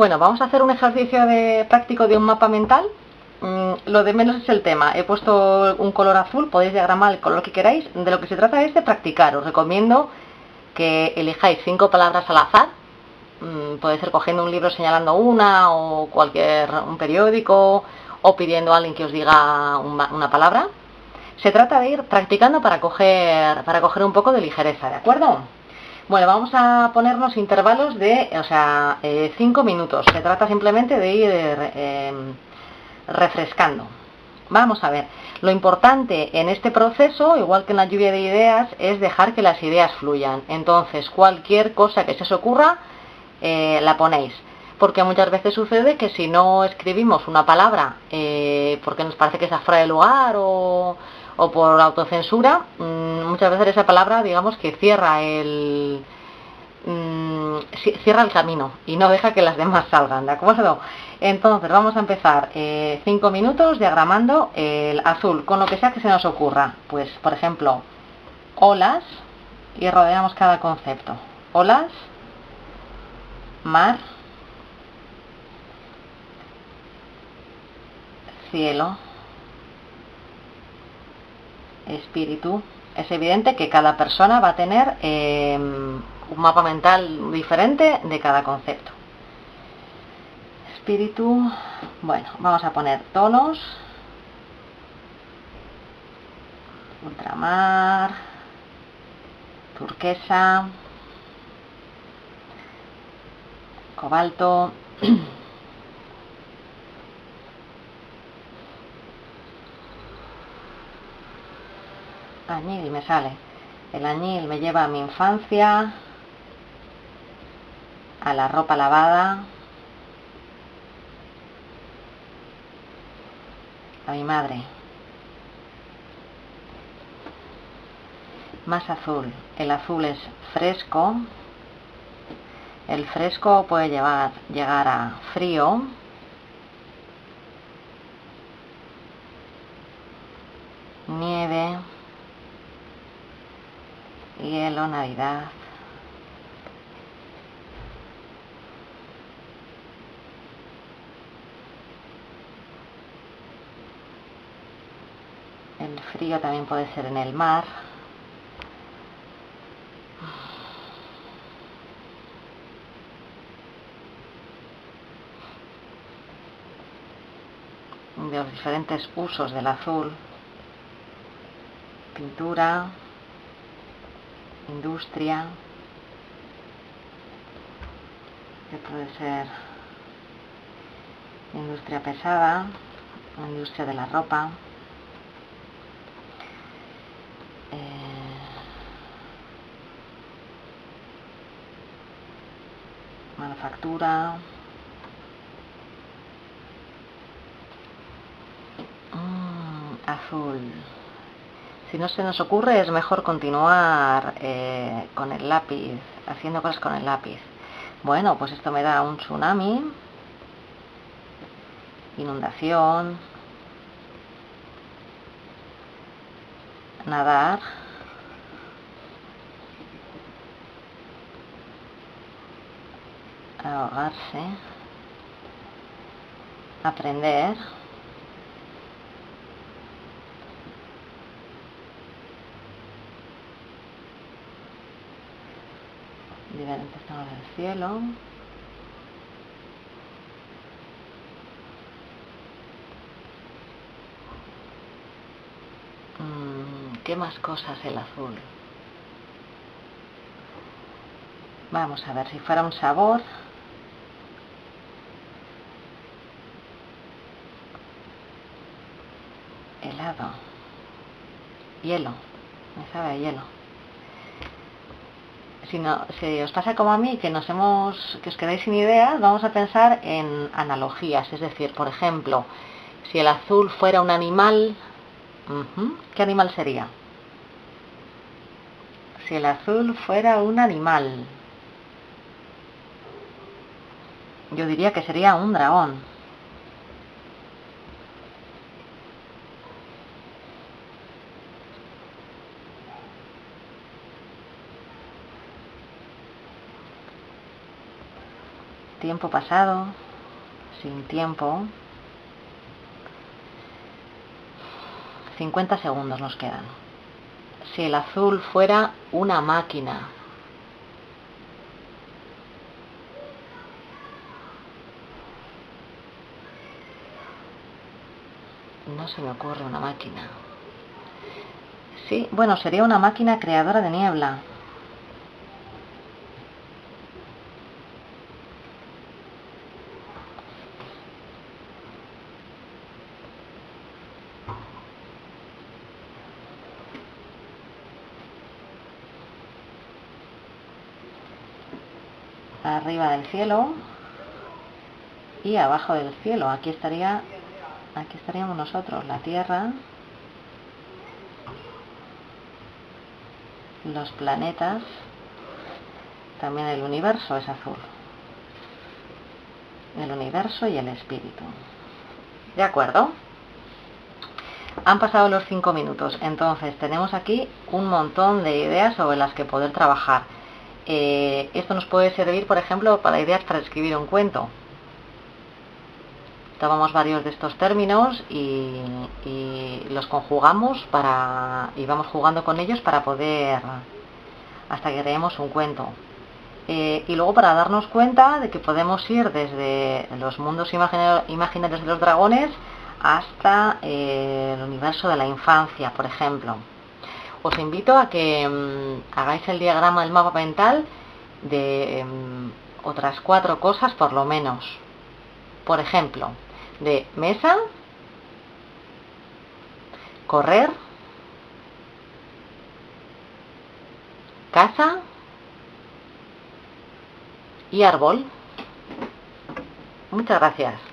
Bueno, vamos a hacer un ejercicio de práctico de un mapa mental. Mm, lo de menos es el tema. He puesto un color azul, podéis diagramar el color que queráis. De lo que se trata es de practicar. Os recomiendo que elijáis cinco palabras al azar. Mm, puede ser cogiendo un libro señalando una o cualquier un periódico o pidiendo a alguien que os diga una, palabra. Se trata de ir practicando para coger, para coger un poco de ligereza, ¿de acuerdo? Bueno, vamos a ponernos intervalos de, o sea, 5 eh, minutos. Se trata simplemente de ir em, refrescando. Vamos a ver, lo importante en este proceso, igual que en la lluvia de ideas, es dejar que las ideas fluyan. Entonces, cualquier cosa que se os ocurra, eh, la ponéis. Porque muchas veces sucede que si no escribimos una palabra eh, porque nos parece que está fuera de lugar o, o por autocensura, mm, muchas veces esa palabra, digamos, que cierra el mm, cierra el camino y no deja que las demás salgan, ¿de acuerdo? Entonces vamos a empezar 5 eh, minutos diagramando el azul con lo que sea que se nos ocurra. Pues, por ejemplo, olas y rodeamos cada concepto. Olas, mar, cielo, espíritu, es evidente que cada persona va a tener em, un mapa mental diferente de cada concepto. Espíritu, bueno, vamos a poner tonos, ultramar, turquesa, cobalto, añil me sale. El añil me lleva a mi infancia, a la ropa lavada, a mi madre. Más azul. El azul es fresco. El fresco puede llevar, llegar a frío. Hielo, Navidad. El frío también puede ser en el mar. de los diferentes usos del azul, pintura, industria, que puede ser industria pesada, industria de la ropa, eh, manufactura, mm, azul. Si no se nos ocurre, es mejor continuar eh, con el lápiz, haciendo cosas con el lápiz. Bueno, pues esto me da un tsunami, inundación, nadar, ahogarse, aprender, diferentes tonos del cielo. Mm, ¿Qué más cosas el azul? Vamos a ver si fuera un sabor. Helado. Hielo. Me sabe hielo si, os pasa como a mí, que nos hemos, que os quedáis sin ideas, vamos a pensar en analogías. Es decir, por ejemplo, si el azul fuera un animal, ¿qué animal sería? Si el azul fuera un animal, yo diría que sería un dragón. Tiempo pasado, sin tiempo. 50 segundos nos quedan. Si el azul fuera una máquina, no se me ocurre una máquina. Sí, bueno, sería una máquina creadora de niebla. Arriba del cielo y abajo del cielo. Aquí estaría, aquí estaríamos nosotros, la Tierra, los planetas, también el universo es azul. El universo y el espíritu. ¿De acuerdo? Han pasado los cinco minutos, entonces tenemos aquí un montón de ideas sobre las que poder trabajar. Eh, esto nos puede servir, por ejemplo, para ideas para escribir un cuento. Tomamos varios de estos términos y, los conjugamos para, y vamos jugando con ellos para poder, hasta que creemos un cuento. Eh, y luego para darnos cuenta de que podemos ir desde los mundos imaginarios de los dragones hasta eh, el universo de la infancia, por ejemplo os invito a que mm, hagáis el diagrama del mapa mental de em, otras cuatro cosas por lo menos. Por ejemplo, de mesa, correr, casa y árbol. Muchas gracias.